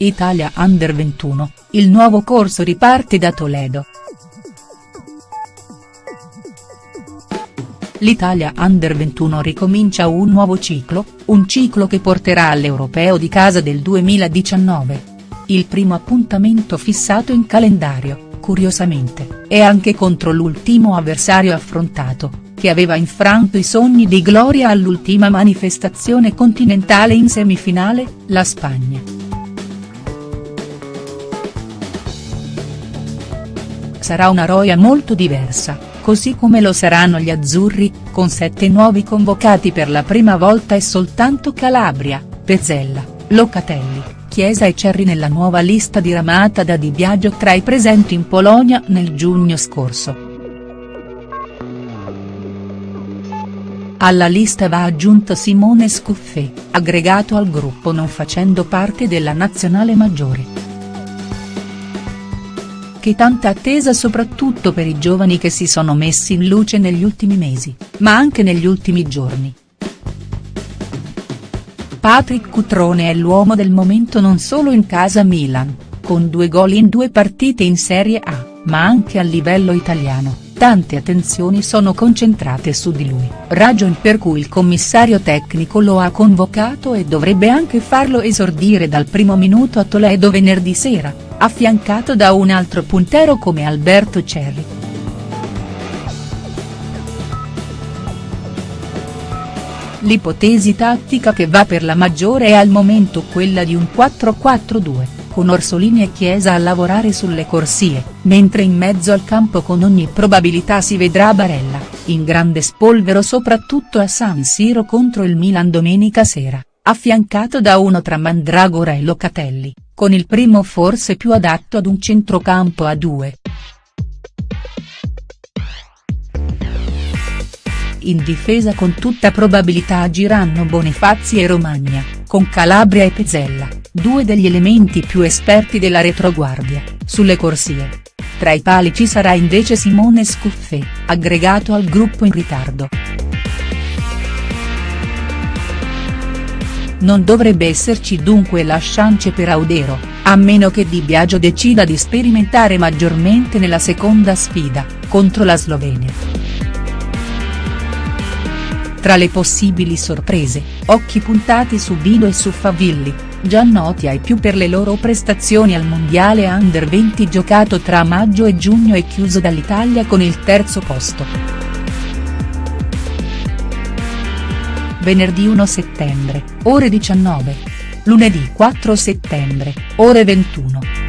Italia Under 21, il nuovo corso riparte da Toledo. L'Italia Under 21 ricomincia un nuovo ciclo, un ciclo che porterà all'Europeo di casa del 2019. Il primo appuntamento fissato in calendario, curiosamente, è anche contro l'ultimo avversario affrontato, che aveva infranto i sogni di gloria all'ultima manifestazione continentale in semifinale, la Spagna. Sarà una roia molto diversa, così come lo saranno gli azzurri, con sette nuovi convocati per la prima volta e soltanto Calabria, Pezzella, Locatelli, Chiesa e Cerri nella nuova lista diramata da Di Biagio tra i presenti in Polonia nel giugno scorso. Alla lista va aggiunto Simone Scuffè, aggregato al gruppo non facendo parte della nazionale maggiore che tanta attesa soprattutto per i giovani che si sono messi in luce negli ultimi mesi, ma anche negli ultimi giorni. Patrick Cutrone è l'uomo del momento non solo in casa Milan, con due gol in due partite in Serie A, ma anche a livello italiano, tante attenzioni sono concentrate su di lui, ragion per cui il commissario tecnico lo ha convocato e dovrebbe anche farlo esordire dal primo minuto a Toledo venerdì sera, affiancato da un altro puntero come Alberto Cerri. L'ipotesi tattica che va per la maggiore è al momento quella di un 4-4-2, con Orsolini e Chiesa a lavorare sulle corsie, mentre in mezzo al campo con ogni probabilità si vedrà Barella, in grande spolvero soprattutto a San Siro contro il Milan domenica sera, affiancato da uno tra Mandragora e Locatelli con il primo forse più adatto ad un centrocampo a due. In difesa con tutta probabilità agiranno Bonifazi e Romagna, con Calabria e Pezzella, due degli elementi più esperti della retroguardia, sulle corsie. Tra i pali ci sarà invece Simone Scuffè, aggregato al gruppo in ritardo. Non dovrebbe esserci dunque la chance per Audero, a meno che Di Biagio decida di sperimentare maggiormente nella seconda sfida, contro la Slovenia. Tra le possibili sorprese, occhi puntati su Bido e su Favilli, già noti ai più per le loro prestazioni al Mondiale Under 20 giocato tra maggio e giugno e chiuso dall'Italia con il terzo posto. Venerdì 1 settembre, ore 19. Lunedì 4 settembre, ore 21.